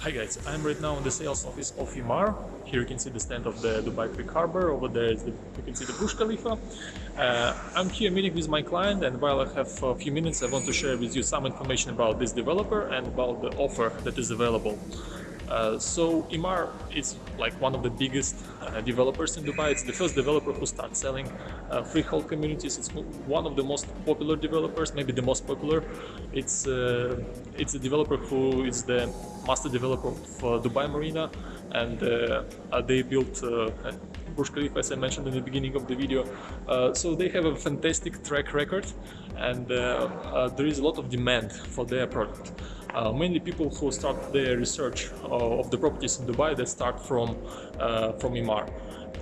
Hi guys, I'm right now in the sales office of Emaar. Here you can see the stand of the Dubai Creek Harbor. Over there the, you can see the Burj Khalifa. Uh, I'm here meeting with my client and while I have a few minutes I want to share with you some information about this developer and about the offer that is available. Uh, so Emaar is like one of the biggest uh, developers in Dubai. It's the first developer who started selling uh, freehold communities. It's one of the most popular developers, maybe the most popular. It's uh, it's a developer who is the master developer for Dubai Marina, and uh, they built Burj Khalifa, as I mentioned in the beginning of the video. so they have a fantastic track record, and there is a lot of demand for their product. Uh, mainly people who start their research uh, of the properties in Dubai they start from uh, from Emaar.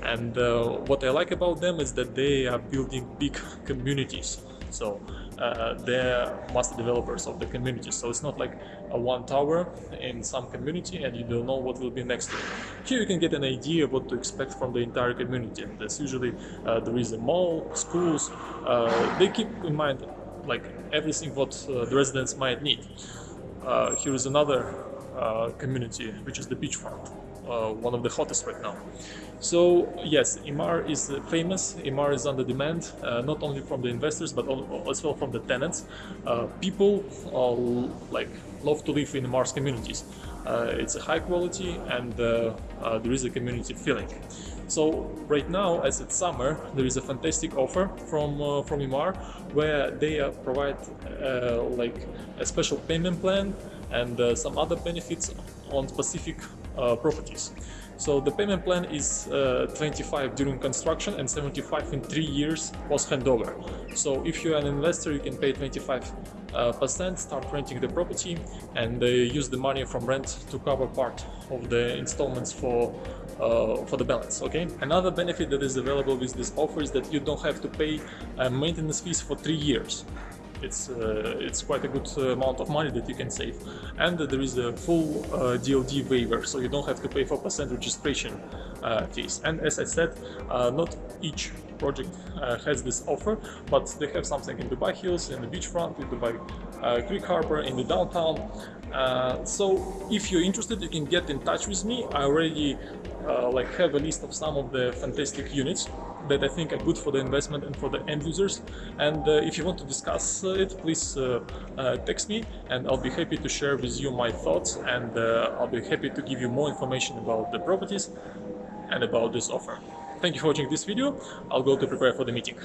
And uh, what I like about them is that they are building big communities. So uh, they're master developers of the community. So it's not like a one tower in some community and you don't know what will be next to it. Here you can get an idea of what to expect from the entire community. And There's usually uh, there is a mall, schools. they keep in mind like everything what the residents might need uh, here is another uh, community, which is the beachfront, uh, one of the hottest right now. So yes, Emaar is famous, Emaar is under demand, uh, not only from the investors, but as well from the tenants. Uh, people like love to live in Emaar's communities. Uh, it's a high quality and there is a community feeling. So right now, as it's summer, there is a fantastic offer from uh, from Emaar where they uh, provide uh, like a special payment plan and uh, some other benefits on specific uh, properties. So the payment plan is uh, 25 during construction and 75 in three years post handover. So if you're an investor, you can pay 25 uh, percent, start renting the property, and uh, use the money from rent to cover part of the installments for uh, for the balance. Okay. Another benefit that is available with this offer is that you don't have to pay uh, maintenance fees for three years it's uh, it's quite a good uh, amount of money that you can save. And there is a full uh, DLD waiver so you don't have to pay 4% registration uh, fees. And as I said uh, not each project uh, has this offer but they have something in Dubai Hills in the beachfront in Dubai Creek Harbor in the downtown so if you're interested you can get in touch with me I already like have a list of some of the fantastic units that I think are good for the investment and for the end users. And uh, if you want to discuss uh, it, please uh, text me and I'll be happy to share with you my thoughts and I'll be happy to give you more information about the properties and about this offer. Thank you for watching this video. I'll go to prepare for the meeting.